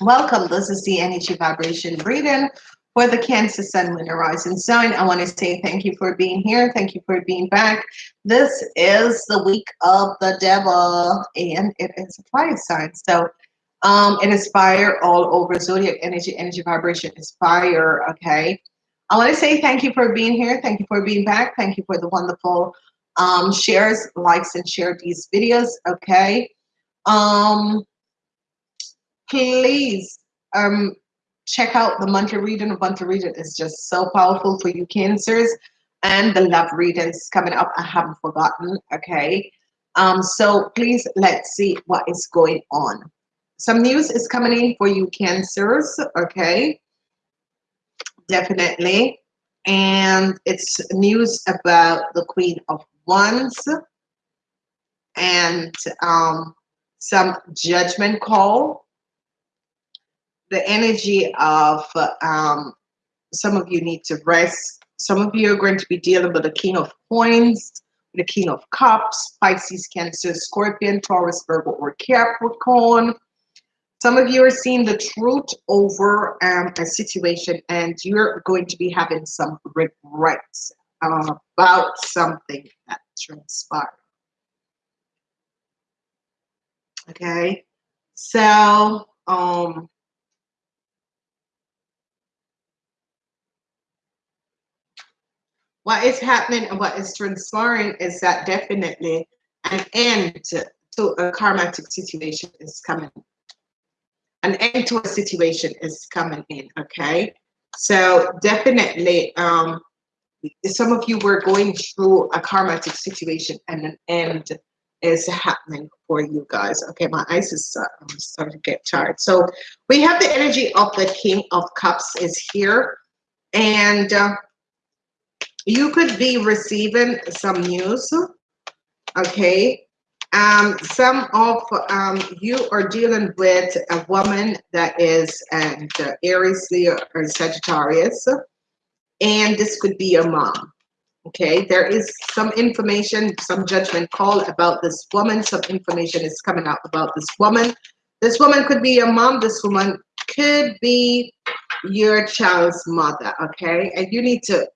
Welcome. This is the energy vibration reading for the Cancer Sun, Moon, Rising sign. I want to say thank you for being here. Thank you for being back. This is the week of the devil, and it is a fire sign. So um, it is fire all over zodiac energy, energy vibration is fire. Okay. I want to say thank you for being here. Thank you for being back. Thank you for the wonderful um, shares, likes, and share these videos. Okay. Um, please um, check out the monthly reading. The monthly reading is just so powerful for you cancers and the love readings coming up. I haven't forgotten. Okay. Um, so please let's see what is going on. Some news is coming in for you cancers. Okay. Definitely. And it's news about the Queen of Wands and um, some judgment call the energy of um, some of you need to rest. Some of you are going to be dealing with the King of Coins, the King of Cups, Pisces, Cancer, Scorpion, Taurus, Virgo, or Capricorn. Some of you are seeing the truth over um, a situation and you're going to be having some regrets uh, about something that transpired. Okay, so um, what is happening and what is transpiring is that definitely an end to a karmatic situation is coming. An end to a situation is coming in, okay? So definitely, um, some of you were going through a karmatic situation and an end is happening for you guys. Okay, my eyes is uh, starting to get tired. So we have the energy of the King of Cups is here. And uh, you could be receiving some news okay um, some of um, you are dealing with a woman that is and uh, Aries, Leo, or Sagittarius, and this could be your mom. Okay, there is some information, some judgment call about this woman. Some information is coming out about this woman. This woman could be your mom. This woman could be your child's mother. Okay, and you need to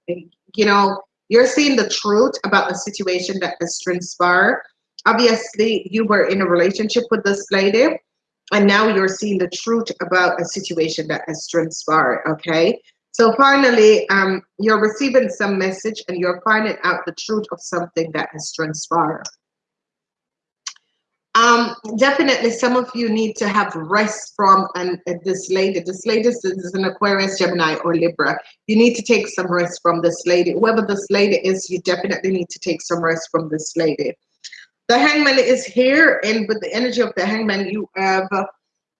you know, you're seeing the truth about the situation that has transpired. Obviously, you were in a relationship with this lady, and now you're seeing the truth about a situation that has transpired. Okay. So finally, um, you're receiving some message and you're finding out the truth of something that has transpired. Um, definitely, some of you need to have rest from and uh, this lady. This lady is an Aquarius, Gemini, or Libra. You need to take some rest from this lady. Whoever this lady is, you definitely need to take some rest from this lady. The hangman is here, and with the energy of the hangman, you have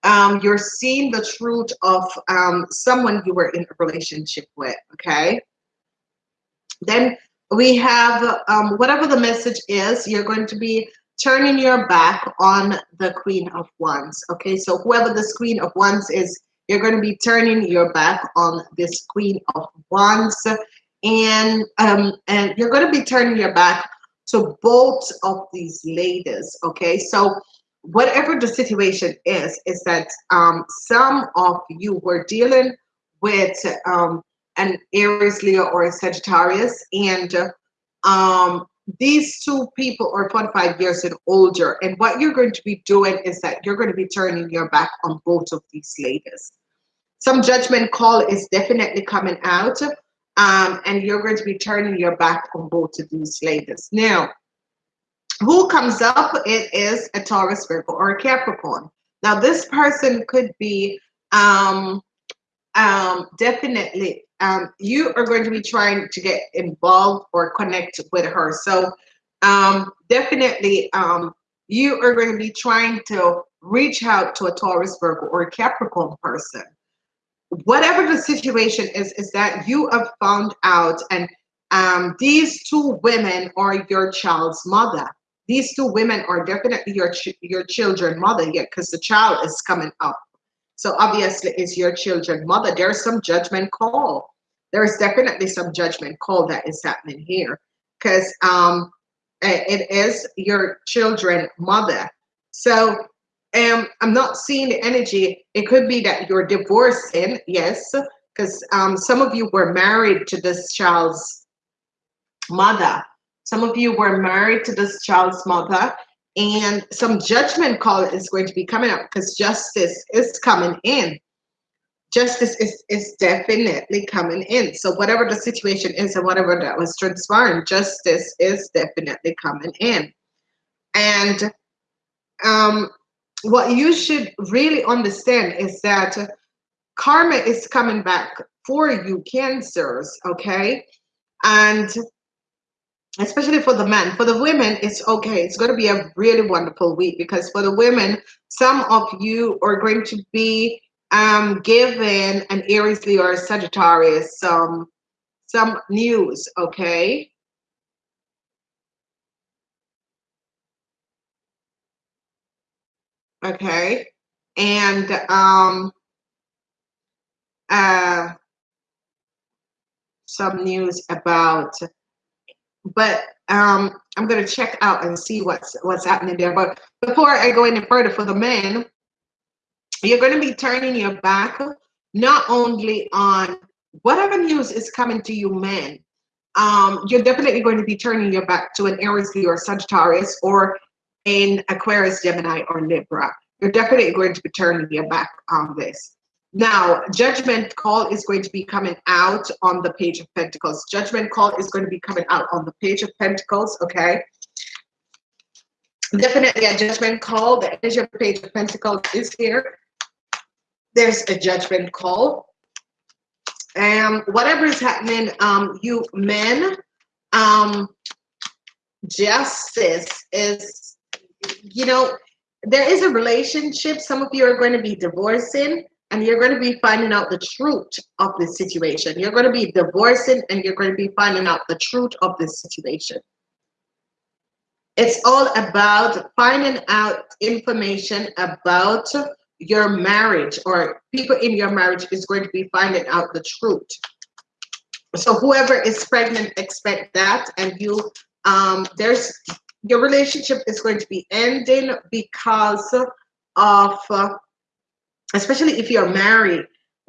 um, you're seeing the truth of um, someone you were in a relationship with. Okay. Then we have um, whatever the message is, you're going to be turning your back on the queen of wands okay? So whoever this queen of wands is you're going to be turning your back on this queen of wands. And um and you're going to be turning your back to both of these ladies okay? So whatever the situation is is that um some of you were dealing with um an aries leo or a sagittarius and um these two people are 45 years and older and what you're going to be doing is that you're going to be turning your back on both of these ladies. Some judgment call is definitely coming out um, and you're going to be turning your back on both of these ladies. Now who comes up? It is a taurus virgo or a capricorn. Now this person could be um um definitely um, you are going to be trying to get involved or connect with her. So um, definitely um, you are going to be trying to reach out to a Taurus, Virgo, or a Capricorn person. Whatever the situation is, is that you have found out and um, these two women are your child's mother. These two women are definitely your ch your children mother, yeah, because the child is coming up. So obviously, it's your children mother. There's some judgment call there's definitely some judgment call that is happening here because um, it is your children mother. So um, I'm not seeing the energy. It could be that you're divorcing, yes, because um, some of you were married to this child's mother. Some of you were married to this child's mother, and some judgment call is going to be coming up because justice is coming in. Justice is, is definitely coming in. So whatever the situation is and whatever that was transpiring, justice is definitely coming in. And um, what you should really understand is that karma is coming back for you, cancers, okay? And especially for the men. For the women, it's okay. It's going to be a really wonderful week because for the women, some of you are going to be um, given an Aries, or Sagittarius some some news. Okay. Okay, and um, uh, some news about but um, I'm gonna check out and see what's what's happening there. But before I go any further, for the men, you're gonna be turning your back not only on whatever news is coming to you, men. Um, you're definitely going to be turning your back to an Aries, or Sagittarius, or an Aquarius, Gemini, or Libra. You're definitely going to be turning your back on this. Now, judgment call is going to be coming out on the page of pentacles. Judgment call is going to be coming out on the page of pentacles, okay? Definitely a judgment call. The energy of page of pentacles is here. There's a judgment call. And whatever is happening, um, you men, um, justice is, you know, there is a relationship. Some of you are going to be divorcing and you're going to be finding out the truth of the situation. You're going to be divorcing and you're going to be finding out the truth of this situation. It's all about finding out information about your marriage or people in your marriage is going to be finding out the truth. So whoever is pregnant, expect that. And you, um, there's, your relationship is going to be ending because of uh, especially if you're married,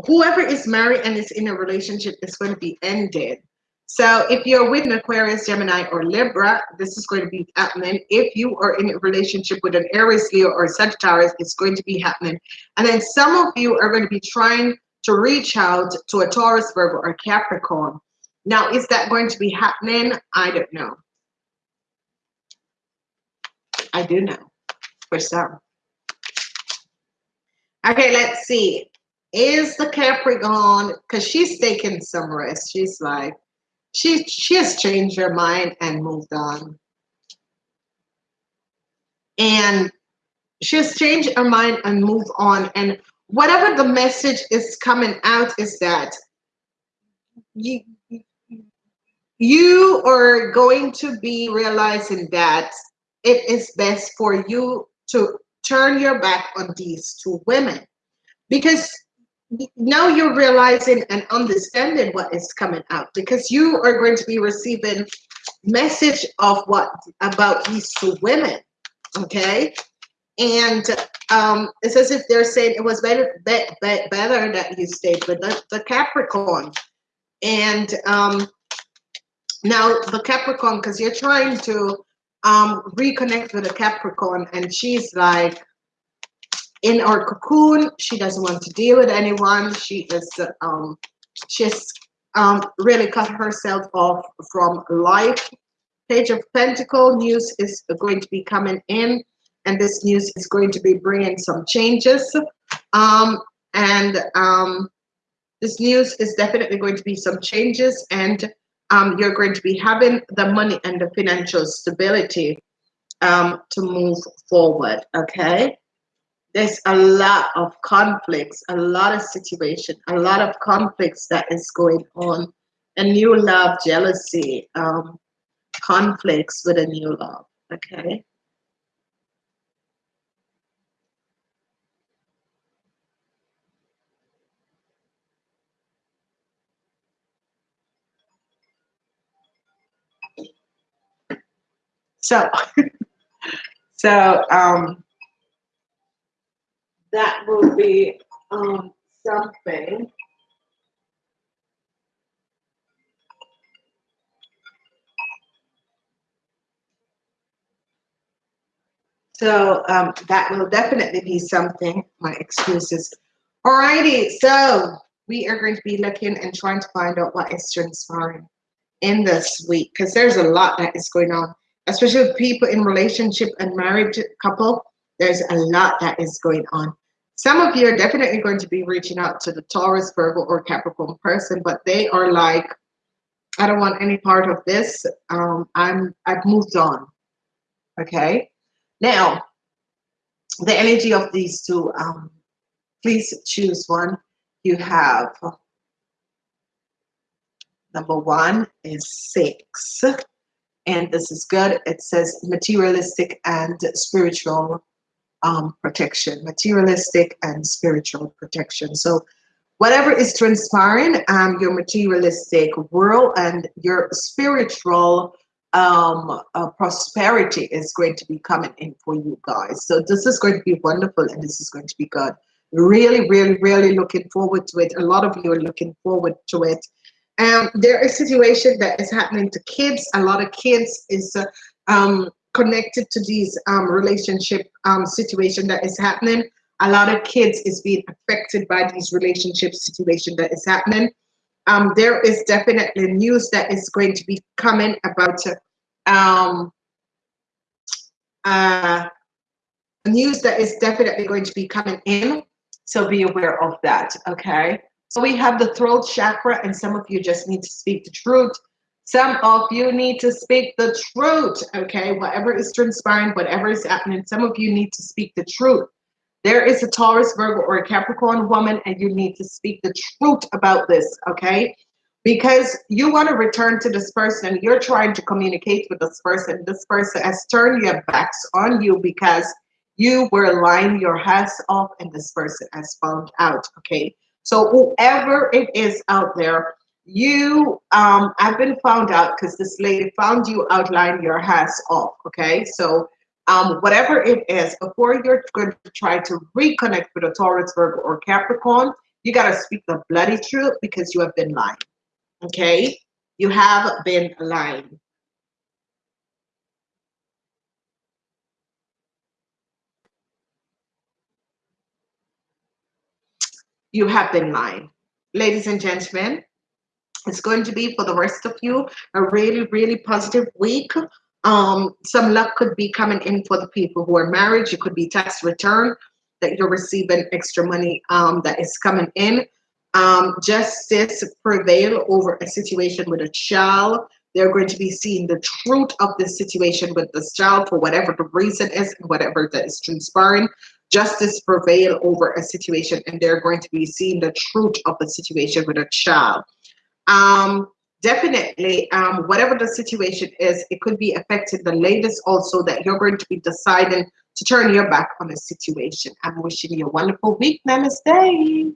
whoever is married and is in a relationship is going to be ended. So if you're with an Aquarius, Gemini, or Libra, this is going to be happening. If you are in a relationship with an Aries, Leo, or Sagittarius, it's going to be happening. And then some of you are going to be trying to reach out to a Taurus, Virgo, or Capricorn. Now, is that going to be happening? I don't know. I do know for some. Okay, let's see. Is the Capricorn, because she's taking some rest. She's like, she, she has changed her mind and moved on. And she has changed her mind and moved on. And whatever the message is coming out is that you, you are going to be realizing that it is best for you to turn your back on these two women because now you're realizing and understanding what is coming out because you are going to be receiving message of what about these two women okay? And um it's as if they're saying it was better be, be, better that you stayed with the, the capricorn. And um now the capricorn because you're trying to um, reconnect with a Capricorn, and she's like in our cocoon. She doesn't want to deal with anyone. She is um, she's um, really cut herself off from life. Page of Pentacle news is going to be coming in, and this news is going to be bringing some changes. Um, and um, this news is definitely going to be some changes and um, you're going to be having the money and the financial stability um, to move forward. Okay. There's a lot of conflicts, a lot of situation, a lot of conflicts that is going on. A new love, jealousy, um, conflicts with a new love. Okay. So, so um, that will be um, something So um, that will definitely be something. My excuses. Alrighty, so we are going to be looking and trying to find out what is transpiring in this week because there's a lot that is going on, especially with people in relationship and married couple. There's a lot that is going on. Some of you are definitely going to be reaching out to the Taurus, Virgo, or Capricorn person, but they are like, I don't want any part of this. Um, I'm I've moved on. Okay. Now, the energy of these two, um, please choose one. You have number one is six, and this is good. It says materialistic and spiritual um, protection, materialistic and spiritual protection. So, whatever is transpiring, um, your materialistic world and your spiritual um, uh, prosperity is going to be coming in for you guys. So this is going to be wonderful and this is going to be good. Really, really, really looking forward to it. A lot of you are looking forward to it. Um, there is a situation that is happening to kids. A lot of kids is uh, um, connected to these um, relationship um, situation that is happening. A lot of kids is being affected by these relationship situation that is happening um, there is definitely news that is going to be coming about um, uh, news that is definitely going to be coming in. So be aware of that, okay? So we have the throat chakra, and some of you just need to speak the truth. Some of you need to speak the truth, okay? Whatever is transpiring, whatever is happening, some of you need to speak the truth. There is a Taurus, Virgo, or a Capricorn woman, and you need to speak the truth about this, okay? Because you want to return to this person, you're trying to communicate with this person. This person has turned your backs on you because you were lying your ass off, and this person has found out, okay? So whoever it is out there, you um I've been found out because this lady found you outline your ass off, okay? So um, whatever it is, before you're going to try to reconnect with a Taurus, Virgo, or Capricorn, you got to speak the bloody truth because you have been lying. Okay? You have been lying. You have been lying. Ladies and gentlemen, it's going to be for the rest of you a really, really positive week. Um, some luck could be coming in for the people who are married. It could be tax return that you're receiving extra money um, that is coming in. Um, justice prevail over a situation with a child. They're going to be seeing the truth of the situation with the child for whatever the reason is and whatever that is transpiring. Justice prevail over a situation and they're going to be seeing the truth of the situation with a child. Um, definitely um, whatever the situation is it could be affecting the latest also that you're going to be deciding to turn your back on a situation. I'm wishing you a wonderful week. Namaste